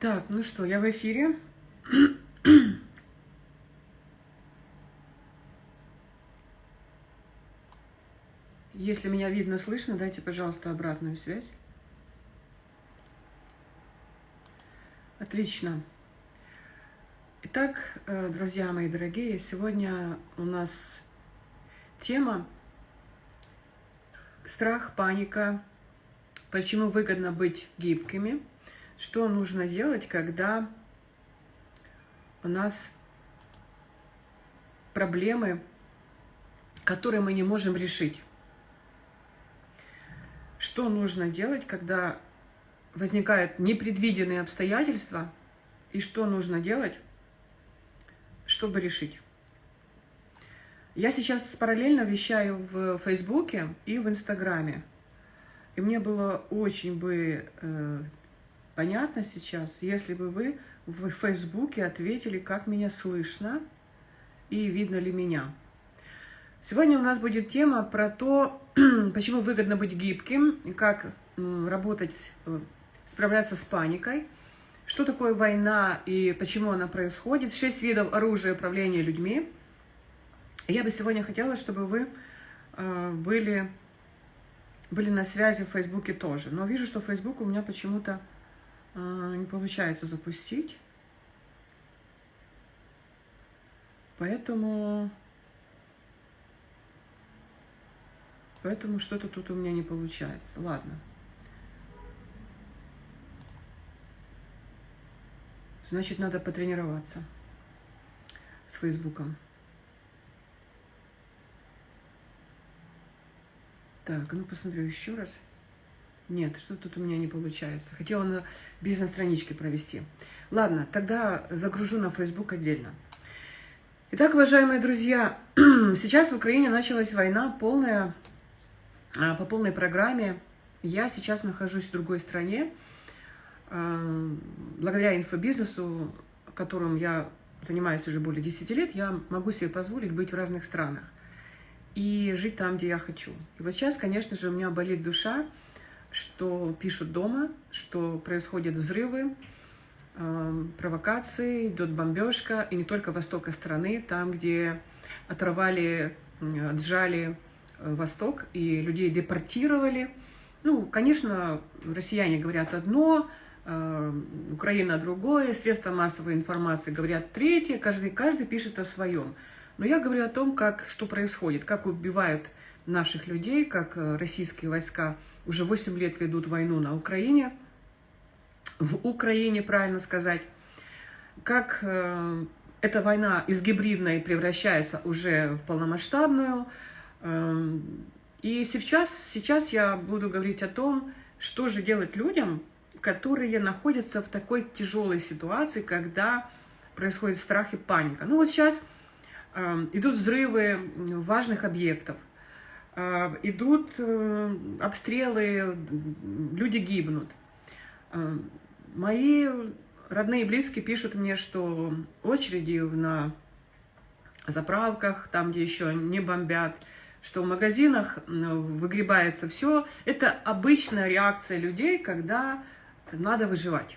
Так, ну что, я в эфире. Если меня видно, слышно, дайте, пожалуйста, обратную связь. Отлично. Итак, э, друзья мои дорогие, сегодня у нас тема страх, паника, почему выгодно быть гибкими – что нужно делать, когда у нас проблемы, которые мы не можем решить. Что нужно делать, когда возникают непредвиденные обстоятельства, и что нужно делать, чтобы решить. Я сейчас параллельно вещаю в Фейсбуке и в Инстаграме. И мне было очень бы э, Понятно сейчас, если бы вы в Фейсбуке ответили, как меня слышно и видно ли меня. Сегодня у нас будет тема про то, почему выгодно быть гибким, как работать, э, справляться с паникой, что такое война и почему она происходит, шесть видов оружия управления людьми. Я бы сегодня хотела, чтобы вы э, были, были на связи в Фейсбуке тоже. Но вижу, что Фейсбук у меня почему-то не получается запустить. Поэтому... Поэтому что-то тут у меня не получается. Ладно. Значит, надо потренироваться с Фейсбуком. Так, ну посмотрю еще раз. Нет, что тут у меня не получается. Хотела на бизнес-страничке провести. Ладно, тогда загружу на Facebook отдельно. Итак, уважаемые друзья, сейчас в Украине началась война полная, а, по полной программе. Я сейчас нахожусь в другой стране. А, благодаря инфобизнесу, которым я занимаюсь уже более 10 лет, я могу себе позволить быть в разных странах и жить там, где я хочу. И вот сейчас, конечно же, у меня болит душа, что пишут дома, что происходят взрывы, э, провокации, идет бомбежка, и не только востока страны, там, где оторвали, отжали э, Восток и людей депортировали. Ну, конечно, россияне говорят одно, э, Украина другое, средства массовой информации говорят третье, каждый, каждый пишет о своем. Но я говорю о том, как, что происходит, как убивают наших людей, как российские войска уже 8 лет ведут войну на Украине, в Украине, правильно сказать, как э, эта война из гибридной превращается уже в полномасштабную. Э, и сейчас, сейчас я буду говорить о том, что же делать людям, которые находятся в такой тяжелой ситуации, когда происходит страх и паника. Ну вот сейчас э, идут взрывы важных объектов. А, идут э, обстрелы, люди гибнут. А, мои родные и близкие пишут мне, что очереди на заправках, там, где еще не бомбят, что в магазинах выгребается все. Это обычная реакция людей, когда надо выживать.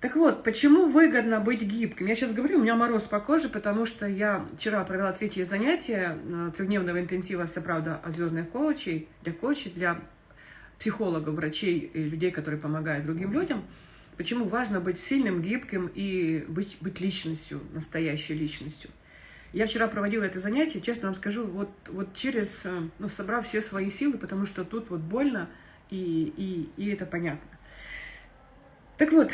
Так вот, почему выгодно быть гибким? Я сейчас говорю, у меня мороз по коже, потому что я вчера провела третье занятие э, трехдневного интенсива «Вся правда о звездных коучей», для коучей, для психологов, врачей и людей, которые помогают другим людям. Почему важно быть сильным, гибким и быть, быть личностью, настоящей личностью. Я вчера проводила это занятие, честно вам скажу, вот, вот через, э, ну, собрав все свои силы, потому что тут вот больно, и, и, и это понятно. Так вот,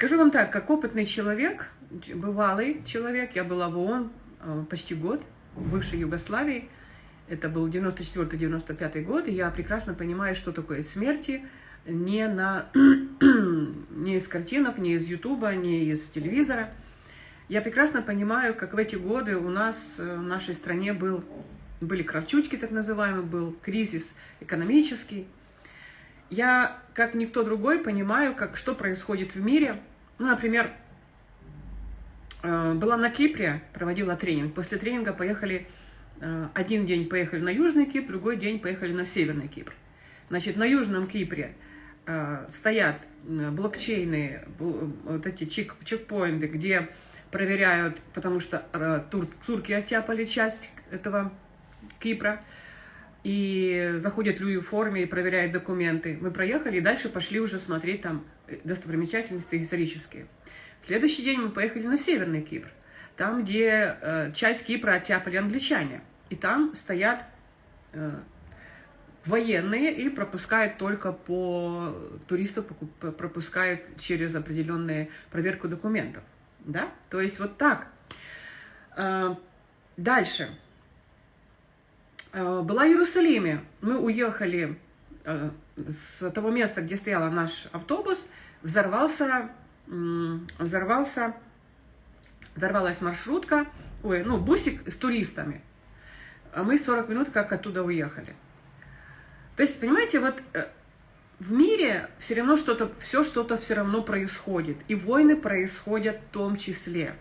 Скажу вам так, как опытный человек, бывалый человек, я была в ООН э, почти год, в бывшей Югославии, это был 94-95 год, и я прекрасно понимаю, что такое смерти не, на, не из картинок, не из Ютуба, не из телевизора. Я прекрасно понимаю, как в эти годы у нас э, в нашей стране был, были кравчучки, так называемый, был кризис экономический. Я, как никто другой, понимаю, как, что происходит в мире – ну, например, э, была на Кипре, проводила тренинг. После тренинга поехали, э, один день поехали на Южный Кипр, другой день поехали на Северный Кипр. Значит, на Южном Кипре э, стоят блокчейны, вот эти чек, чекпоинты, где проверяют, потому что тур, турки оттяпали часть этого Кипра, и заходят люди в форме и проверяют документы. Мы проехали и дальше пошли уже смотреть там достопримечательности исторические. В следующий день мы поехали на Северный Кипр, там, где э, часть Кипра оттяпали англичане. И там стоят э, военные и пропускают только по туристов, пропускают через определенную проверку документов. Да? То есть вот так. Э, дальше. Э, была в Иерусалиме. Мы уехали э, с того места, где стоял наш автобус, взорвался, взорвался, взорвалась маршрутка, ой, ну, бусик с туристами. А мы 40 минут как оттуда уехали. То есть, понимаете, вот э, в мире все равно что-то, все что-то все равно происходит. И войны происходят в том числе.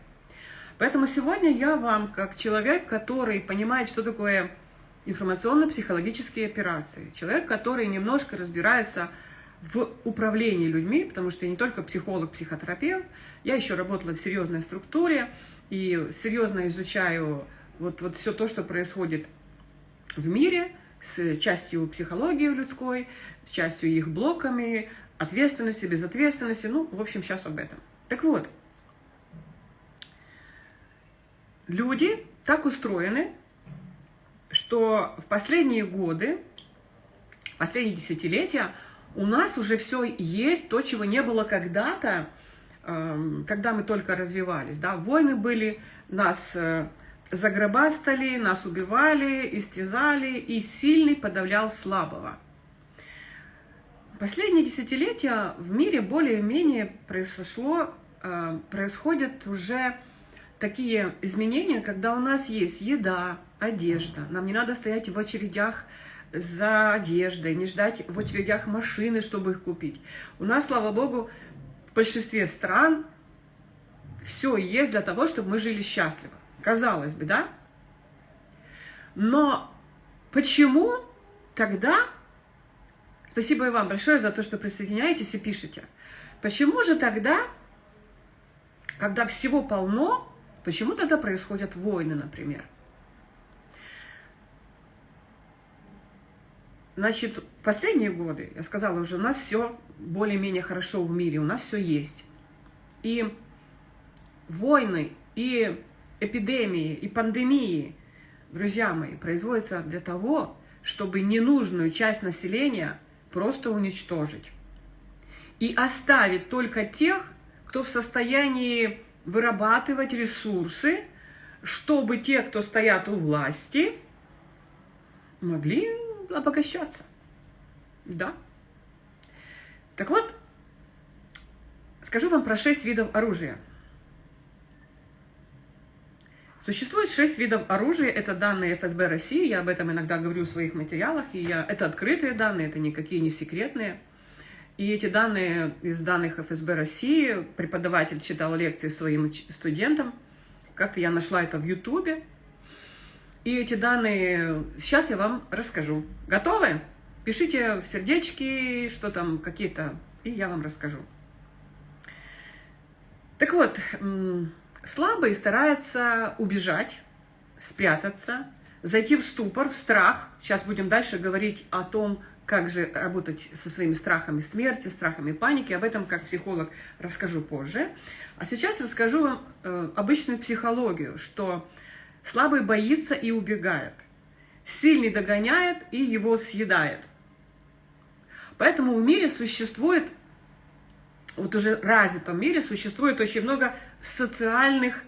Поэтому сегодня я вам, как человек, который понимает, что такое информационно-психологические операции, человек, который немножко разбирается в управлении людьми, потому что я не только психолог, психотерапевт, я еще работала в серьезной структуре и серьезно изучаю вот, вот все то, что происходит в мире, с частью психологии людской, с частью их блоками, ответственности, безответственности, ну, в общем, сейчас об этом. Так вот, люди так устроены, что в последние годы, последние десятилетия у нас уже все есть, то, чего не было когда-то, эм, когда мы только развивались. Да? Войны были, нас э, загробастали, нас убивали, истязали, и сильный подавлял слабого. Последние десятилетия в мире более-менее произошло, э, происходят уже такие изменения, когда у нас есть еда, одежда. Нам не надо стоять в очередях за одеждой, не ждать в очередях машины, чтобы их купить. У нас, слава богу, в большинстве стран все есть для того, чтобы мы жили счастливо. Казалось бы, да? Но почему тогда, спасибо и вам большое за то, что присоединяетесь и пишете, почему же тогда, когда всего полно, почему тогда происходят войны, например? Значит, последние годы, я сказала уже, у нас все более-менее хорошо в мире, у нас все есть. И войны, и эпидемии, и пандемии, друзья мои, производятся для того, чтобы ненужную часть населения просто уничтожить. И оставить только тех, кто в состоянии вырабатывать ресурсы, чтобы те, кто стоят у власти, могли обогащаться. Да. Так вот, скажу вам про шесть видов оружия. Существует шесть видов оружия, это данные ФСБ России, я об этом иногда говорю в своих материалах, и я, это открытые данные, это никакие не секретные. И эти данные из данных ФСБ России, преподаватель читал лекции своим студентам, как-то я нашла это в Ютубе, и эти данные сейчас я вам расскажу. Готовы? Пишите в сердечки, что там какие-то, и я вам расскажу. Так вот, слабый старается убежать, спрятаться, зайти в ступор, в страх. Сейчас будем дальше говорить о том, как же работать со своими страхами смерти, страхами паники. Об этом как психолог расскажу позже. А сейчас расскажу вам э, обычную психологию, что Слабый боится и убегает. Сильный догоняет и его съедает. Поэтому в мире существует, вот уже развитом мире существует очень много социальных,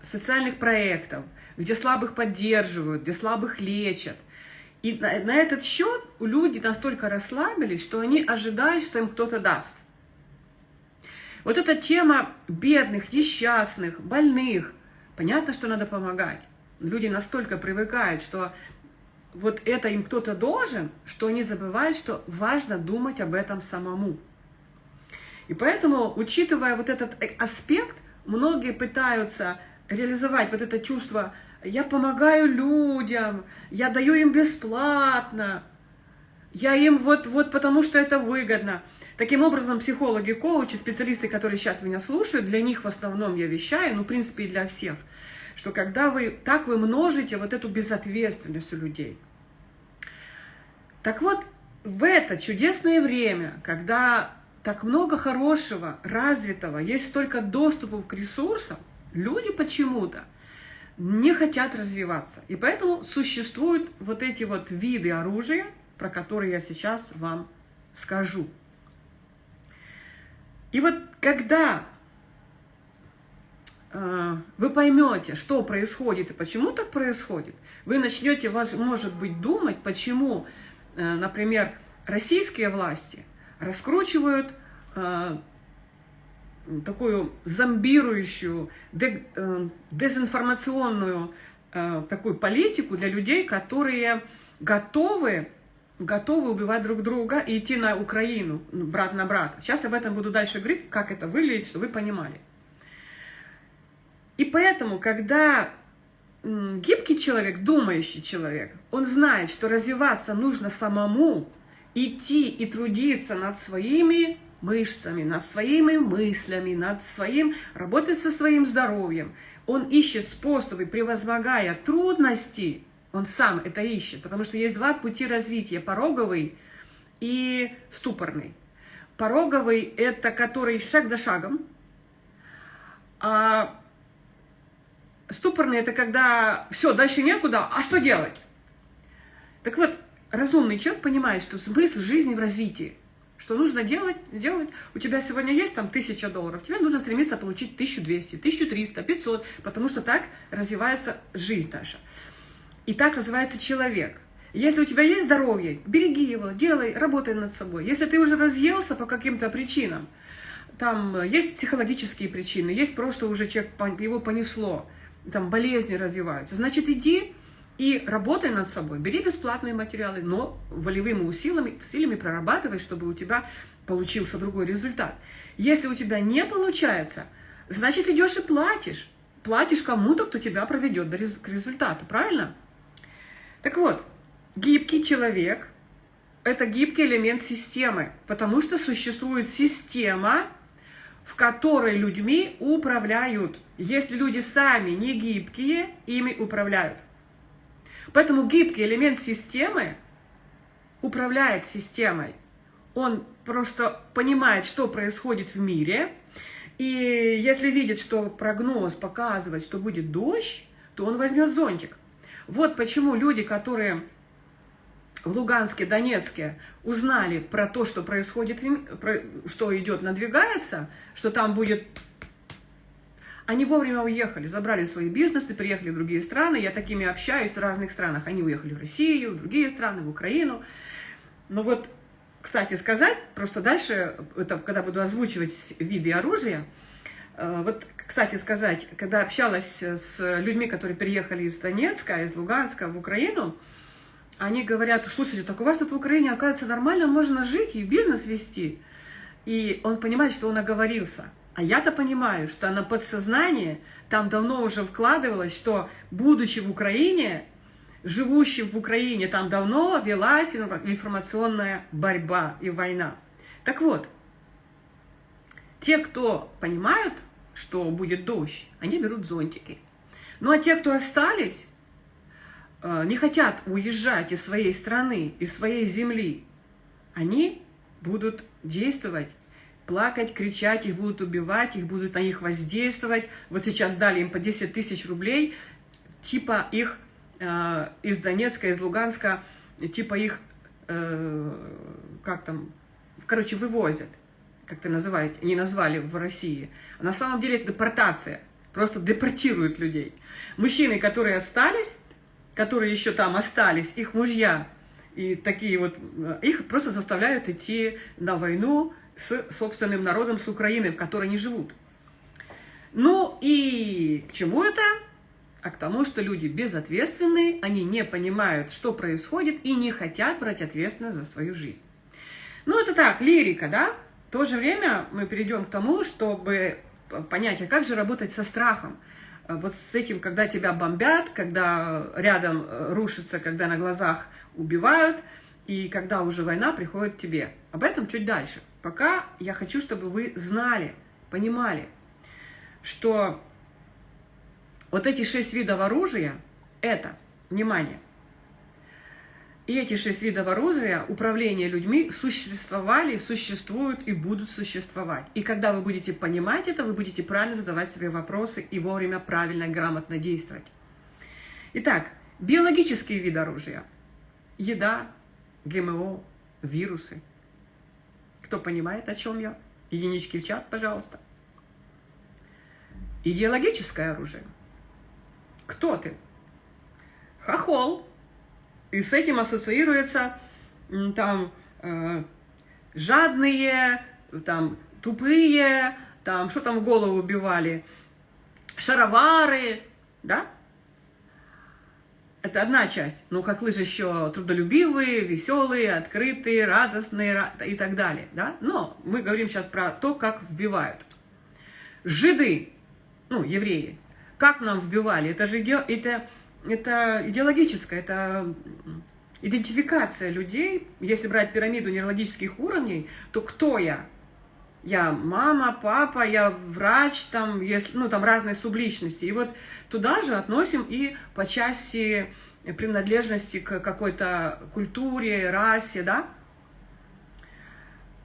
социальных проектов, где слабых поддерживают, где слабых лечат. И на, на этот счет люди настолько расслабились, что они ожидают, что им кто-то даст. Вот эта тема бедных, несчастных, больных, Понятно, что надо помогать. Люди настолько привыкают, что вот это им кто-то должен, что они забывают, что важно думать об этом самому. И поэтому, учитывая вот этот аспект, многие пытаются реализовать вот это чувство «я помогаю людям», «я даю им бесплатно». я им вот, вот потому что это выгодно. Таким образом, психологи, коучи, специалисты, которые сейчас меня слушают, для них в основном я вещаю, ну, в принципе, и для всех, что когда вы, так вы множите вот эту безответственность у людей. Так вот, в это чудесное время, когда так много хорошего, развитого, есть столько доступов к ресурсам, люди почему-то не хотят развиваться. И поэтому существуют вот эти вот виды оружия, про которые я сейчас вам скажу. И вот когда э, вы поймете, что происходит и почему так происходит, вы начнете, может быть, думать, почему, э, например, российские власти раскручивают э, такую зомбирующую, э, дезинформационную э, такую политику для людей, которые готовы, готовы убивать друг друга и идти на Украину, брат на брата. Сейчас об этом буду дальше говорить, как это выглядит, чтобы вы понимали. И поэтому, когда гибкий человек, думающий человек, он знает, что развиваться нужно самому, идти и трудиться над своими мышцами, над своими мыслями, над своим, работать со своим здоровьем. Он ищет способы, превозмогая трудности, он сам это ищет, потому что есть два пути развития, пороговый и ступорный. Пороговый – это который шаг за шагом, а ступорный – это когда все, дальше некуда, а что делать? Так вот, разумный человек понимает, что смысл жизни в развитии – что нужно делать, делать. У тебя сегодня есть там тысяча долларов, тебе нужно стремиться получить 1200, 1300, 500, потому что так развивается жизнь наша. И так развивается человек. Если у тебя есть здоровье, береги его, делай, работай над собой. Если ты уже разъелся по каким-то причинам, там есть психологические причины, есть просто уже человек, его понесло, там болезни развиваются, значит иди и работай над собой, бери бесплатные материалы, но волевыми усилиями, усилиями прорабатывай, чтобы у тебя получился другой результат. Если у тебя не получается, значит идешь и платишь. Платишь кому-то, кто тебя проведет к результату, правильно? Так вот, гибкий человек – это гибкий элемент системы, потому что существует система, в которой людьми управляют. Если люди сами не гибкие, ими управляют. Поэтому гибкий элемент системы управляет системой. Он просто понимает, что происходит в мире, и если видит, что прогноз показывает, что будет дождь, то он возьмет зонтик. Вот почему люди, которые в Луганске, Донецке узнали про то, что происходит, что идет, надвигается, что там будет они вовремя уехали, забрали свои бизнесы, приехали в другие страны. Я такими общаюсь в разных странах. Они уехали в Россию, в другие страны, в Украину. Но вот, кстати сказать, просто дальше, это, когда буду озвучивать виды оружия, э, вот, кстати сказать, когда общалась с людьми, которые переехали из Донецка, из Луганска в Украину, они говорят, слушайте, так у вас тут в Украине, оказывается, нормально можно жить и бизнес вести. И он понимает, что он оговорился. А я-то понимаю, что на подсознание там давно уже вкладывалось, что, будучи в Украине, живущим в Украине, там давно велась информационная борьба и война. Так вот, те, кто понимают, что будет дождь, они берут зонтики. Ну а те, кто остались, э, не хотят уезжать из своей страны, из своей земли, они будут действовать плакать, кричать, их будут убивать, их будут на них воздействовать. Вот сейчас дали им по 10 тысяч рублей, типа их э, из Донецка, из Луганска, типа их, э, как там, короче, вывозят, как это называют, они назвали в России. А на самом деле это депортация, просто депортируют людей. Мужчины, которые остались, которые еще там остались, их мужья, и такие вот, э, их просто заставляют идти на войну, с собственным народом, с Украиной, в которой они живут. Ну и к чему это? А к тому, что люди безответственные, они не понимают, что происходит, и не хотят брать ответственность за свою жизнь. Ну это так, лирика, да? В то же время мы перейдем к тому, чтобы понять, а как же работать со страхом. Вот с этим, когда тебя бомбят, когда рядом э, рушится, когда на глазах убивают – и когда уже война приходит к тебе. Об этом чуть дальше. Пока я хочу, чтобы вы знали, понимали, что вот эти шесть видов оружия – это, внимание, и эти шесть видов оружия управления людьми существовали, существуют и будут существовать. И когда вы будете понимать это, вы будете правильно задавать себе вопросы и вовремя правильно грамотно действовать. Итак, биологические виды оружия. Еда, ГМО, вирусы. Кто понимает, о чем я? Единички в чат, пожалуйста. Идеологическое оружие. Кто ты? Хохол и с этим ассоциируется там э, жадные, там тупые, там что там в голову убивали, шаровары, да? Это одна часть. Ну, как лыжи еще трудолюбивые, веселые, открытые, радостные и так далее, да? Но мы говорим сейчас про то, как вбивают. Жиды, ну, евреи, как нам вбивали? Это же это это идеологическое, это идентификация людей. Если брать пирамиду нейрологических уровней, то кто я? Я мама, папа, я врач, там, если, ну, там разные субличности. И вот туда же относим и по части принадлежности к какой-то культуре, расе, да?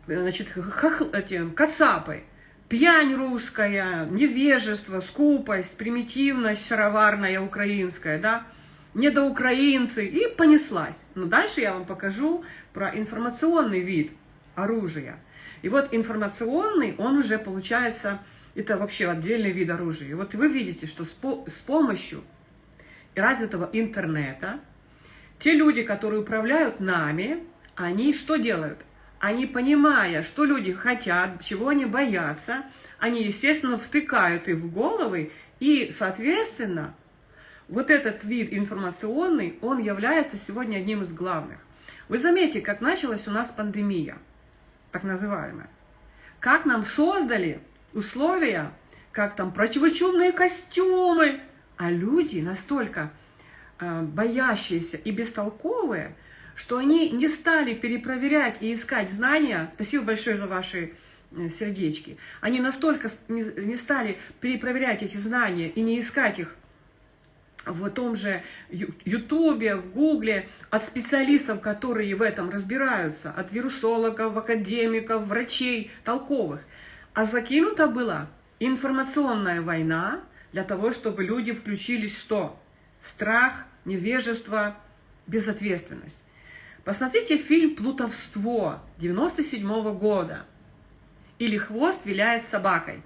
Значит, хах, эти, кацапы пьянь русская, невежество, скупость, примитивность шароварная украинская, да, недоукраинцы, и понеслась. Но дальше я вам покажу про информационный вид оружия. И вот информационный, он уже получается, это вообще отдельный вид оружия. И вот вы видите, что с, по, с помощью развитого интернета те люди, которые управляют нами, они что делают? они, понимая, что люди хотят, чего они боятся, они, естественно, втыкают их в головы, и, соответственно, вот этот вид информационный, он является сегодня одним из главных. Вы заметите, как началась у нас пандемия, так называемая. Как нам создали условия, как там противочумные костюмы, а люди настолько э, боящиеся и бестолковые, что они не стали перепроверять и искать знания. Спасибо большое за ваши э, сердечки. Они настолько не стали перепроверять эти знания и не искать их в том же Ютубе, в Гугле, от специалистов, которые в этом разбираются, от вирусологов, академиков, врачей, толковых. А закинута была информационная война для того, чтобы люди включились что? Страх, невежество, безответственность. Посмотрите фильм «Плутовство» 97 -го года. Или «Хвост виляет собакой».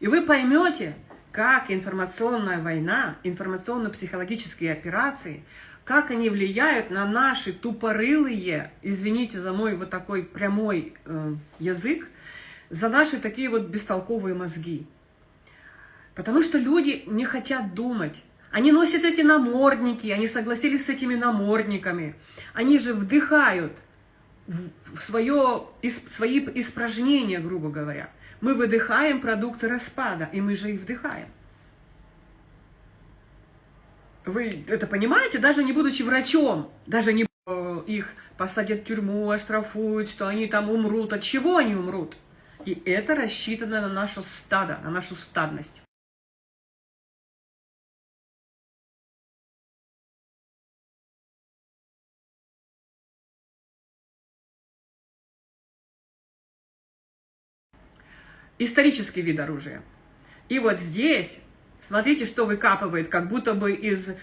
И вы поймете, как информационная война, информационно-психологические операции, как они влияют на наши тупорылые, извините за мой вот такой прямой э, язык, за наши такие вот бестолковые мозги. Потому что люди не хотят думать, они носят эти намордники, они согласились с этими намордниками. Они же вдыхают в свое, свои испражнения, грубо говоря. Мы выдыхаем продукты распада, и мы же их вдыхаем. Вы это понимаете, даже не будучи врачом, даже не э, их посадят в тюрьму, оштрафуют, что они там умрут. От чего они умрут? И это рассчитано на нашу стадо, на нашу стадность. Исторический вид оружия. И вот здесь, смотрите, что выкапывает, как будто бы из...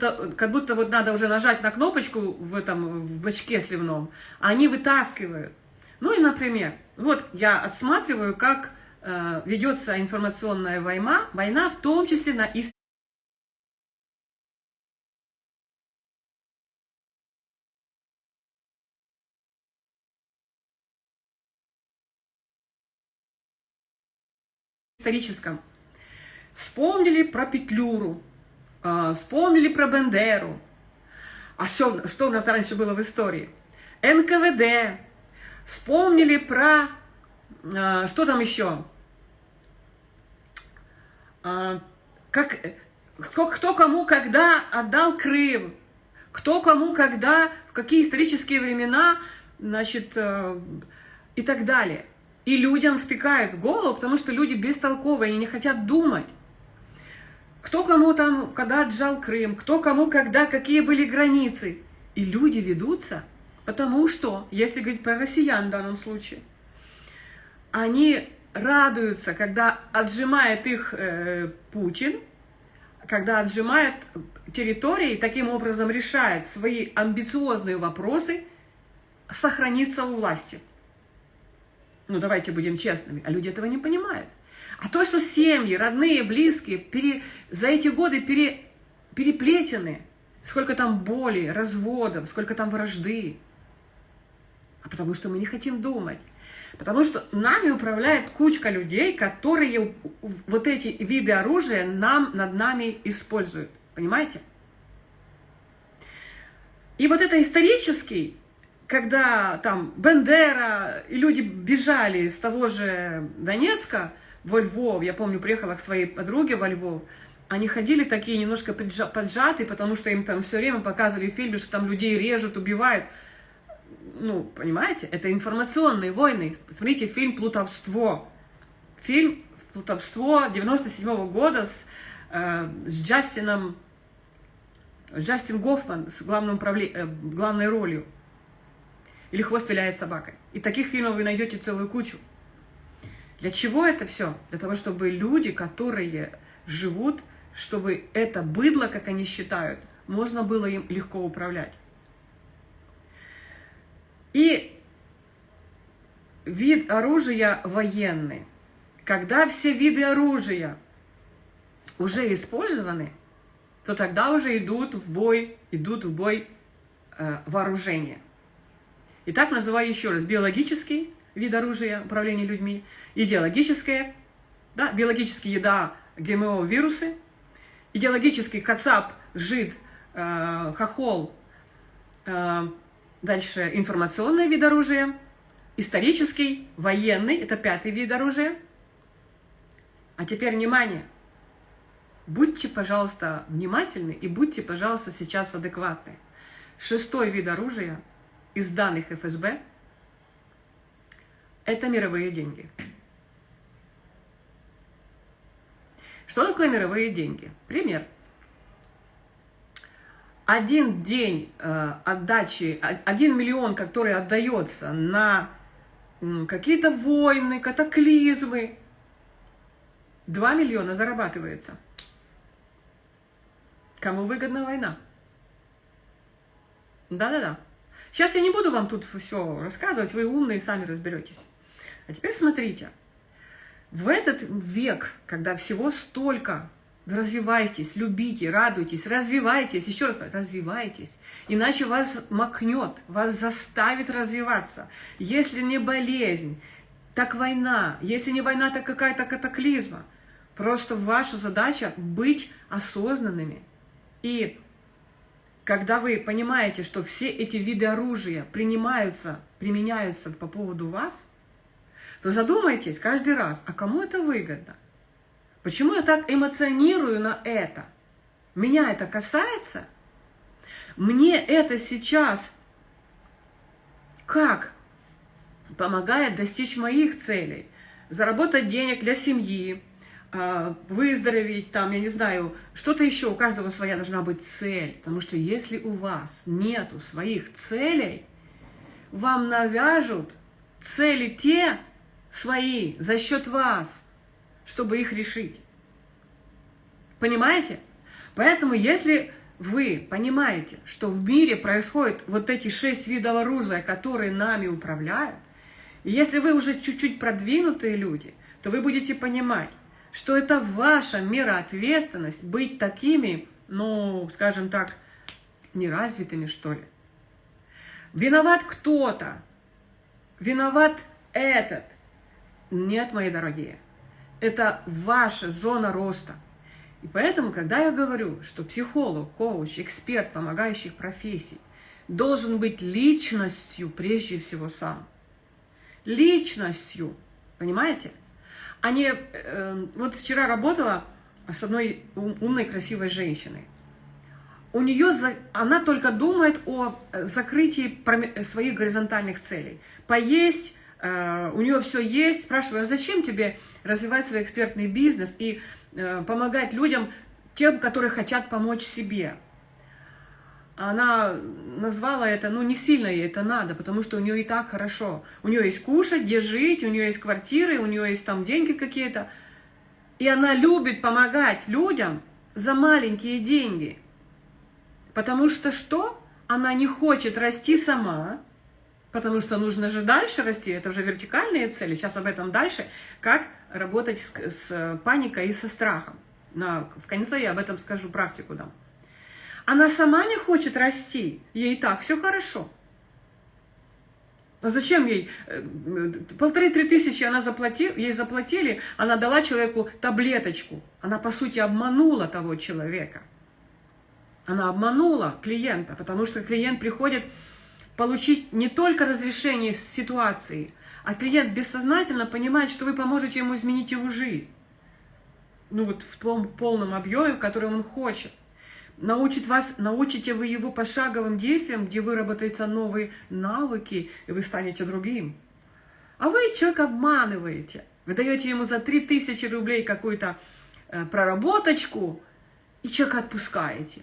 Того, как будто вот надо уже нажать на кнопочку в этом в бачке сливном, а они вытаскивают. Ну и, например, вот я осматриваю, как э, ведется информационная война, война, в том числе на историческом. Вспомнили про Петлюру, а, вспомнили про Бендеру. А что, что у нас раньше было в истории? НКВД. Вспомнили про... А, что там еще? А, как, кто, кто кому когда отдал Крым. кто кому, когда, в какие исторические времена, значит, э, и так далее. И людям втыкают в голову, потому что люди бестолковые, они не хотят думать. Кто кому там, когда отжал Крым, кто кому, когда, какие были границы. И люди ведутся, потому что, если говорить про россиян в данном случае, они радуются, когда отжимает их э, Путин, когда отжимает территории таким образом решает свои амбициозные вопросы, сохраниться у власти. Ну, давайте будем честными. А люди этого не понимают. А то, что семьи, родные, близкие пере, за эти годы пере, переплетены, сколько там боли, разводов, сколько там вражды. А потому что мы не хотим думать. Потому что нами управляет кучка людей, которые вот эти виды оружия нам, над нами используют. Понимаете? И вот это исторический, когда там Бендера и люди бежали с того же Донецка во Львов, я помню, приехала к своей подруге во Львов, они ходили такие немножко поджатые, потому что им там все время показывали в фильме, что там людей режут, убивают ну, понимаете, это информационные войны. Посмотрите фильм «Плутовство». Фильм «Плутовство» 97 -го года с, э, с Джастином, Джастин Гофман с главным э, главной ролью. Или «Хвост виляет собакой». И таких фильмов вы найдете целую кучу. Для чего это все? Для того, чтобы люди, которые живут, чтобы это быдло, как они считают, можно было им легко управлять. И вид оружия военный. Когда все виды оружия уже использованы, то тогда уже идут в бой, идут в бой э, вооружения. Итак, называю еще раз биологический вид оружия управления людьми, идеологическое, да, биологический еда, ГМО, вирусы, идеологический кацап, жид, э, хохол, э, Дальше информационный вид оружия, исторический, военный, это пятый вид оружия. А теперь внимание! Будьте, пожалуйста, внимательны и будьте, пожалуйста, сейчас адекватны. Шестой вид оружия из данных ФСБ – это мировые деньги. Что такое мировые деньги? Пример – один день э, отдачи, один миллион, который отдается на какие-то войны, катаклизмы, 2 миллиона зарабатывается. Кому выгодна война? Да-да-да. Сейчас я не буду вам тут все рассказывать, вы умные, сами разберетесь. А теперь смотрите. В этот век, когда всего столько Развивайтесь, любите, радуйтесь, развивайтесь, еще раз, развивайтесь. Иначе вас макнет, вас заставит развиваться. Если не болезнь, так война. Если не война, так какая-то катаклизма. Просто ваша задача быть осознанными. И когда вы понимаете, что все эти виды оружия принимаются, применяются по поводу вас, то задумайтесь каждый раз, а кому это выгодно? Почему я так эмоционирую на это? Меня это касается? Мне это сейчас как помогает достичь моих целей? Заработать денег для семьи, выздороветь, там, я не знаю, что-то еще, у каждого своя должна быть цель. Потому что если у вас нету своих целей, вам навяжут цели те свои за счет вас – чтобы их решить. Понимаете? Поэтому, если вы понимаете, что в мире происходят вот эти шесть видов оружия, которые нами управляют, и если вы уже чуть-чуть продвинутые люди, то вы будете понимать, что это ваша мера ответственность быть такими, ну, скажем так, неразвитыми, что ли. Виноват кто-то, виноват этот. Нет, мои дорогие, это ваша зона роста. И поэтому, когда я говорю, что психолог, коуч, эксперт помогающих профессий должен быть личностью прежде всего сам. Личностью, понимаете? Не... Э, вот вчера работала с одной умной, красивой женщиной. у нее, она только думает о закрытии своих горизонтальных целей. Поесть, э, у нее все есть. Спрашиваю, а зачем тебе развивать свой экспертный бизнес и э, помогать людям, тем, которые хотят помочь себе? Она назвала это, ну не сильно ей это надо, потому что у нее и так хорошо. У нее есть кушать, где жить, у нее есть квартиры, у нее есть там деньги какие-то. И она любит помогать людям за маленькие деньги. Потому что что? Она не хочет расти сама, потому что нужно же дальше расти, это уже вертикальные цели, сейчас об этом дальше, как работать с, с паникой и со страхом. На, в конце я об этом скажу, практику дам. Она сама не хочет расти, ей так все хорошо. А зачем ей? Э, полторы-три тысячи она заплатила, ей заплатили, она дала человеку таблеточку. Она, по сути, обманула того человека. Она обманула клиента, потому что клиент приходит получить не только разрешение ситуации, а клиент бессознательно понимает, что вы поможете ему изменить его жизнь. Ну вот в том полном объеме, в котором он хочет. Научит вас, научите вы его пошаговым действиям, где выработаются новые навыки, и вы станете другим. А вы человека обманываете. Вы даете ему за 3000 рублей какую-то э, проработочку, и человека отпускаете.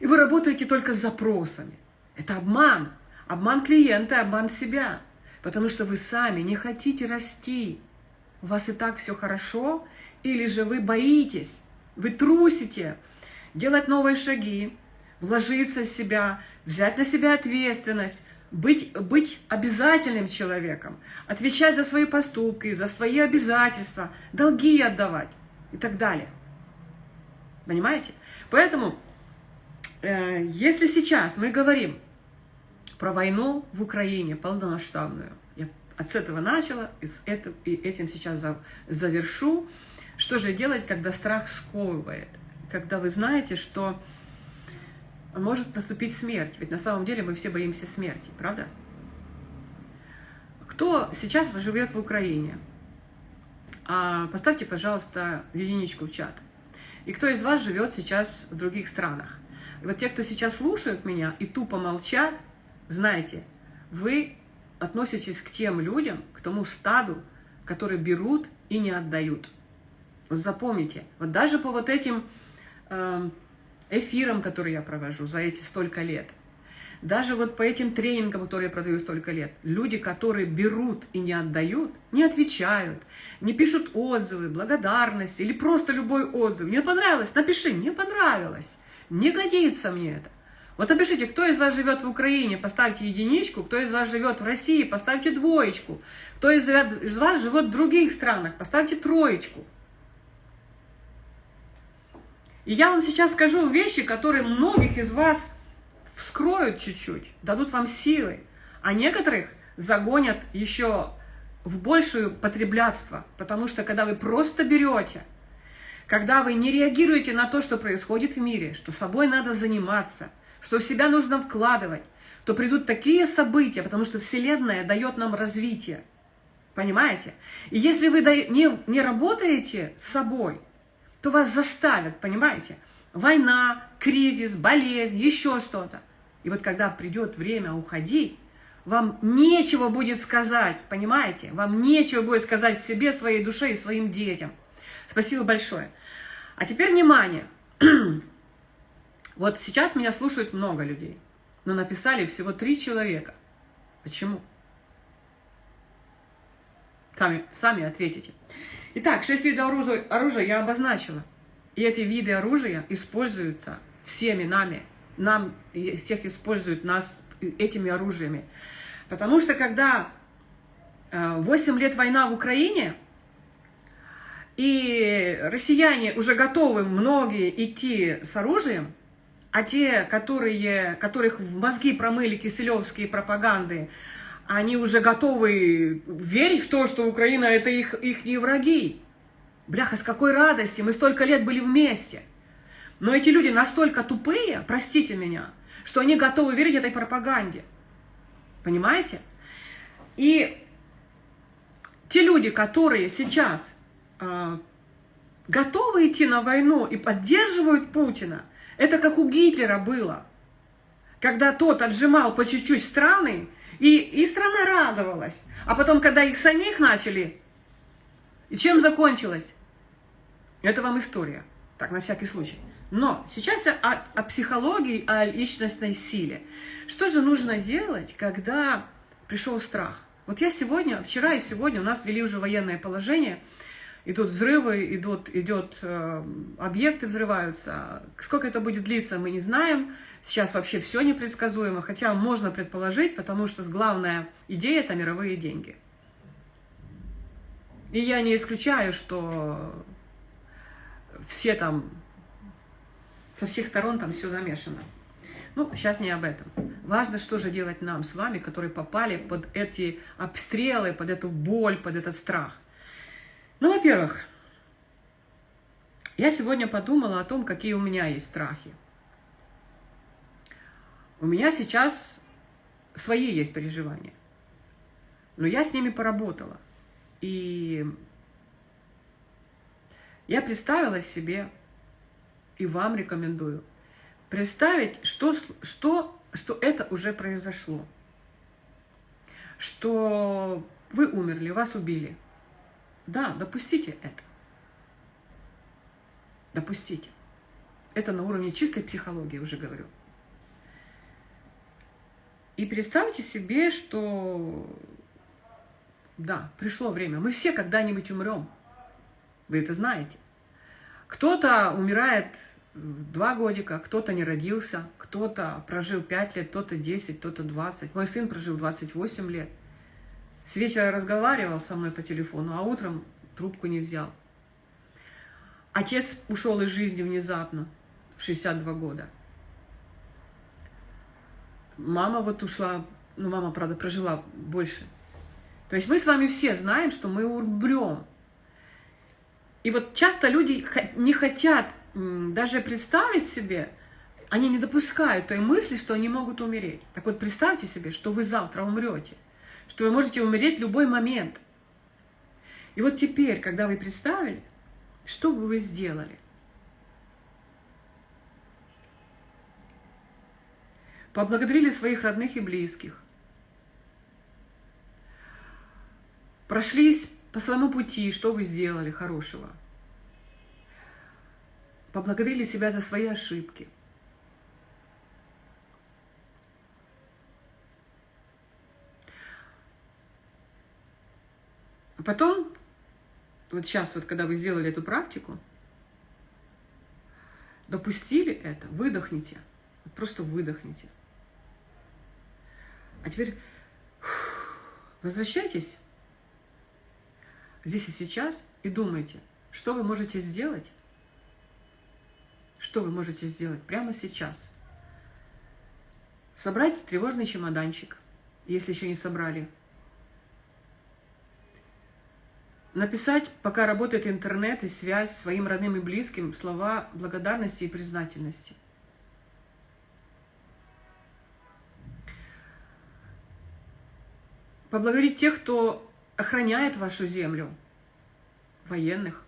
И вы работаете только с запросами. Это обман. Обман клиента, обман себя. Потому что вы сами не хотите расти. У вас и так все хорошо, или же вы боитесь, вы трусите делать новые шаги, вложиться в себя, взять на себя ответственность, быть, быть обязательным человеком, отвечать за свои поступки, за свои обязательства, долги отдавать и так далее. Понимаете? Поэтому Э, если сейчас мы говорим про войну в Украине полномасштабную, я от этого начала, и, это, и этим сейчас завершу, что же делать, когда страх сковывает? Когда вы знаете, что может наступить смерть, ведь на самом деле мы все боимся смерти, правда? Кто сейчас живет в Украине? А, поставьте, пожалуйста, единичку в чат. И кто из вас живет сейчас в других странах? И вот те, кто сейчас слушают меня и тупо молчат, знаете, вы относитесь к тем людям, к тому стаду, которые берут и не отдают. Вот запомните, вот даже по вот этим эфирам, которые я провожу за эти столько лет, даже вот по этим тренингам, которые я продаю столько лет, люди, которые берут и не отдают, не отвечают, не пишут отзывы, благодарность или просто любой отзыв. Мне понравилось, напиши, мне понравилось. Не годится мне это. Вот напишите, кто из вас живет в Украине, поставьте единичку, кто из вас живет в России, поставьте двоечку, кто из вас живет в других странах, поставьте троечку. И я вам сейчас скажу вещи, которые многих из вас вскроют чуть-чуть, дадут вам силы, а некоторых загонят еще в большее потреблятство, потому что когда вы просто берете – когда вы не реагируете на то, что происходит в мире, что собой надо заниматься, что в себя нужно вкладывать, то придут такие события, потому что Вселенная дает нам развитие. Понимаете? И если вы не, не работаете с собой, то вас заставят, понимаете? Война, кризис, болезнь, еще что-то. И вот когда придет время уходить, вам нечего будет сказать, понимаете? Вам нечего будет сказать себе, своей душе и своим детям. Спасибо большое. А теперь внимание. Вот сейчас меня слушают много людей, но написали всего три человека. Почему? Сами, сами ответите. Итак, шесть видов оружия, оружия я обозначила. И эти виды оружия используются всеми нами. Нам всех используют нас этими оружиями. Потому что когда 8 э, лет война в Украине, и россияне уже готовы многие идти с оружием, а те, которые, которых в мозги промыли киселевские пропаганды, они уже готовы верить в то, что Украина – это их, их не враги. Бляха, с какой радости, мы столько лет были вместе. Но эти люди настолько тупые, простите меня, что они готовы верить этой пропаганде. Понимаете? И те люди, которые сейчас а, готовы идти на войну и поддерживают Путина, Это как у Гитлера было, когда тот отжимал по чуть-чуть страны, и, и страна радовалась. А потом, когда их самих начали, и чем закончилось? Это вам история. Так, на всякий случай. Но сейчас о, о психологии, о личностной силе. Что же нужно делать, когда пришел страх? Вот я сегодня, вчера и сегодня у нас ввели уже военное положение, идут взрывы, идут, идет, э, объекты взрываются. Сколько это будет длиться, мы не знаем. Сейчас вообще все непредсказуемо, хотя можно предположить, потому что главная идея – это мировые деньги. И я не исключаю, что все там, со всех сторон там все замешано. Ну, сейчас не об этом. Важно, что же делать нам с вами, которые попали под эти обстрелы, под эту боль, под этот страх. Ну, во-первых, я сегодня подумала о том, какие у меня есть страхи. У меня сейчас свои есть переживания, но я с ними поработала. И я представила себе, и вам рекомендую, представить, что, что, что это уже произошло. Что вы умерли, вас убили. Да, допустите это. Допустите. Это на уровне чистой психологии, уже говорю. И представьте себе, что да, пришло время. Мы все когда-нибудь умрем. Вы это знаете. Кто-то умирает два годика, кто-то не родился, кто-то прожил пять лет, кто-то 10, кто-то 20. Мой сын прожил 28 лет. С вечера разговаривал со мной по телефону, а утром трубку не взял. Отец ушел из жизни внезапно, в 62 года. Мама вот ушла, ну, мама, правда, прожила больше. То есть мы с вами все знаем, что мы умрем. И вот часто люди не хотят даже представить себе, они не допускают той мысли, что они могут умереть. Так вот, представьте себе, что вы завтра умрете, что вы можете умереть в любой момент. И вот теперь, когда вы представили, что бы вы сделали? поблагодарили своих родных и близких, прошлись по своему пути, что вы сделали хорошего, поблагодарили себя за свои ошибки. Потом, вот сейчас, вот когда вы сделали эту практику, допустили это, выдохните, просто выдохните. А теперь возвращайтесь здесь и сейчас и думайте, что вы можете сделать, что вы можете сделать прямо сейчас. Собрать тревожный чемоданчик, если еще не собрали. Написать, пока работает интернет и связь своим родным и близким, слова благодарности и признательности. поблагодарить тех, кто охраняет вашу землю, военных.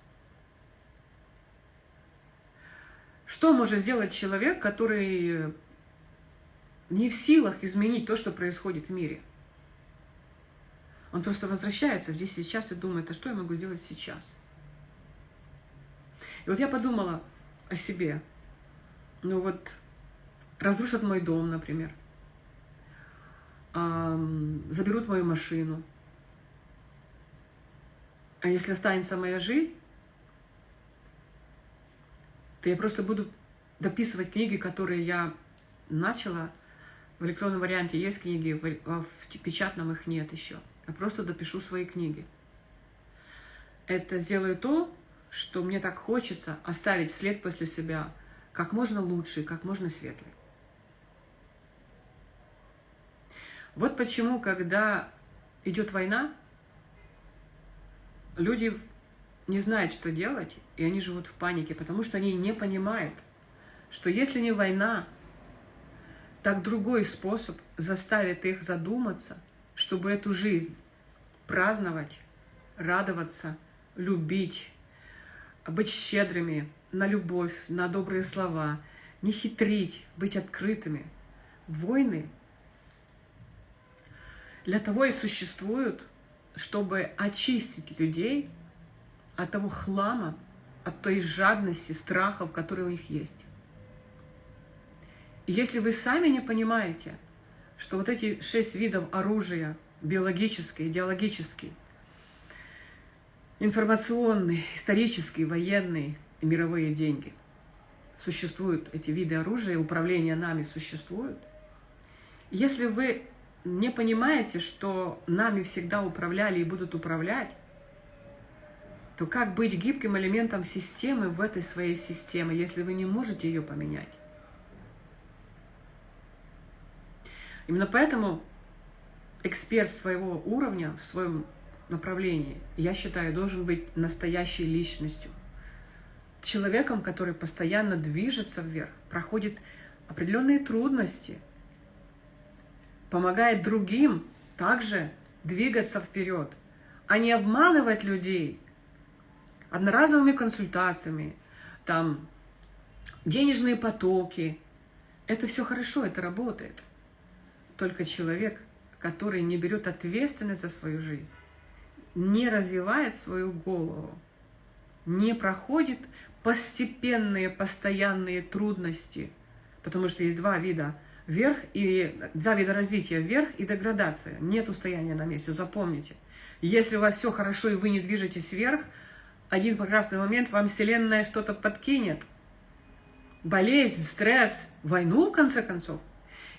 Что может сделать человек, который не в силах изменить то, что происходит в мире? Он просто возвращается здесь и сейчас и думает, а что я могу сделать сейчас? И вот я подумала о себе. Ну вот, разрушат мой дом, например – заберут мою машину. А если останется моя жизнь, то я просто буду дописывать книги, которые я начала. В электронном варианте есть книги, в печатном их нет еще. Я просто допишу свои книги. Это сделаю то, что мне так хочется оставить след после себя как можно лучше, как можно светлый. Вот почему, когда идет война, люди не знают, что делать, и они живут в панике, потому что они не понимают, что если не война, так другой способ заставит их задуматься, чтобы эту жизнь праздновать, радоваться, любить, быть щедрыми на любовь, на добрые слова, не хитрить, быть открытыми. Войны для того и существуют, чтобы очистить людей от того хлама, от той жадности, страхов, которые у них есть. Если вы сами не понимаете, что вот эти шесть видов оружия, биологический, идеологический, информационный, исторический, военный и мировые деньги, существуют эти виды оружия, управление нами существуют. Если вы не понимаете, что нами всегда управляли и будут управлять, то как быть гибким элементом системы в этой своей системе, если вы не можете ее поменять? Именно поэтому эксперт своего уровня, в своем направлении, я считаю, должен быть настоящей личностью. Человеком, который постоянно движется вверх, проходит определенные трудности, помогает другим также двигаться вперед, а не обманывать людей одноразовыми консультациями, там, денежные потоки. Это все хорошо, это работает. Только человек, который не берет ответственность за свою жизнь, не развивает свою голову, не проходит постепенные, постоянные трудности, потому что есть два вида вверх и два вида развития вверх и деградация. Нет устояния на месте, запомните. Если у вас все хорошо и вы не движетесь вверх, один прекрасный момент вам Вселенная что-то подкинет. Болезнь, стресс, войну, в конце концов.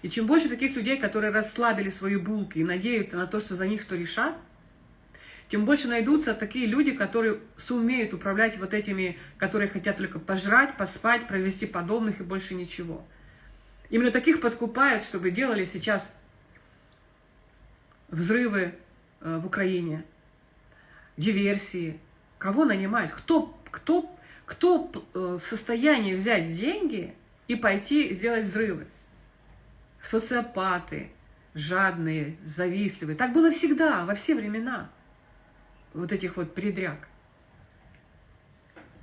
И чем больше таких людей, которые расслабили свои булки и надеются на то, что за них что решат, тем больше найдутся такие люди, которые сумеют управлять вот этими, которые хотят только пожрать, поспать, провести подобных и больше ничего. Именно таких подкупают, чтобы делали сейчас взрывы э, в Украине, диверсии. Кого нанимать? Кто, кто, кто э, в состоянии взять деньги и пойти сделать взрывы? Социопаты, жадные, завистливые. Так было всегда, во все времена, вот этих вот предряг.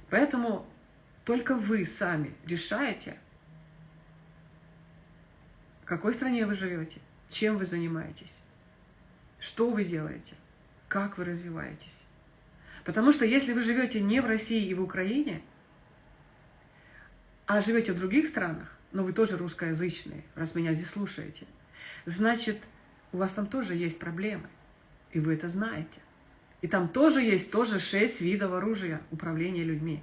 Поэтому только вы сами решаете, в какой стране вы живете, чем вы занимаетесь, что вы делаете, как вы развиваетесь. Потому что если вы живете не в России и в Украине, а живете в других странах, но вы тоже русскоязычные, раз меня здесь слушаете. Значит, у вас там тоже есть проблемы, и вы это знаете. И там тоже есть тоже шесть видов оружия управления людьми.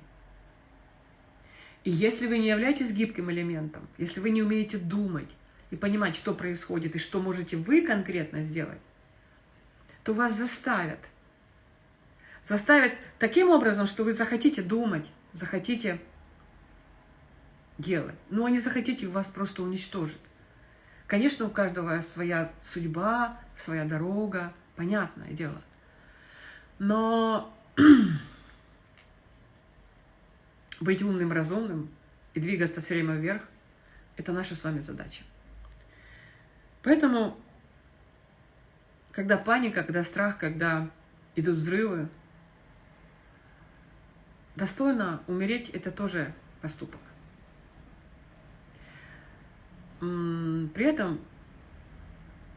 И если вы не являетесь гибким элементом, если вы не умеете думать и понимать, что происходит и что можете вы конкретно сделать, то вас заставят. Заставят таким образом, что вы захотите думать, захотите делать. Но они захотите, вас просто уничтожат. Конечно, у каждого своя судьба, своя дорога, понятное дело. Но быть умным, разумным и двигаться все время вверх – это наша с вами задача. Поэтому, когда паника, когда страх, когда идут взрывы, достойно умереть – это тоже поступок. При этом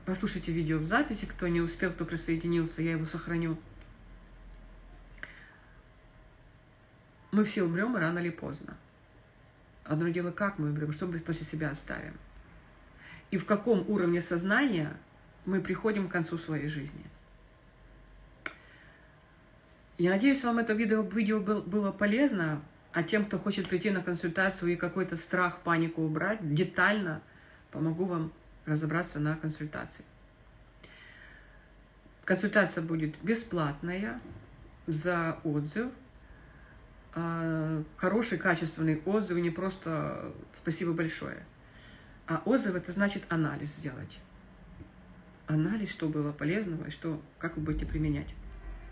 послушайте видео в записи, кто не успел, кто присоединился, я его сохраню. Мы все умрем рано или поздно. Одно дело, как мы умрем, что мы после себя оставим. И в каком уровне сознания мы приходим к концу своей жизни. Я надеюсь, вам это видео, видео было полезно, а тем, кто хочет прийти на консультацию и какой-то страх, панику убрать, детально – помогу вам разобраться на консультации. Консультация будет бесплатная за отзыв. А, хороший, качественный отзыв, не просто «спасибо большое». А отзыв – это значит анализ сделать. Анализ, что было полезного и что, как вы будете применять.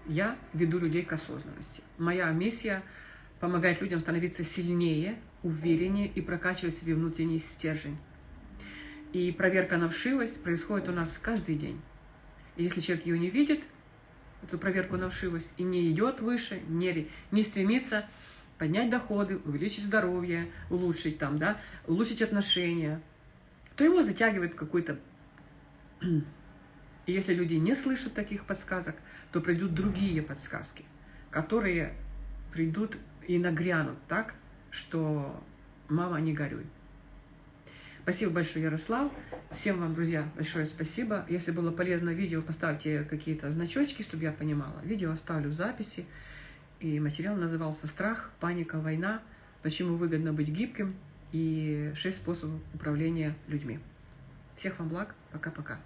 Я веду людей к осознанности. Моя миссия – помогать людям становиться сильнее, увереннее и прокачивать себе внутренний стержень. И проверка на вшивость происходит у нас каждый день. И если человек ее не видит, эту проверку на вшивость, и не идет выше, не, не стремится поднять доходы, увеличить здоровье, улучшить там, да, улучшить отношения, то его затягивает какой-то... И если люди не слышат таких подсказок, то придут другие подсказки, которые придут и нагрянут так, что мама, не горюй. Спасибо большое, Ярослав. Всем вам, друзья, большое спасибо. Если было полезно видео, поставьте какие-то значочки, чтобы я понимала. Видео оставлю в записи. И материал назывался «Страх, паника, война. Почему выгодно быть гибким» и шесть способов управления людьми. Всех вам благ. Пока-пока.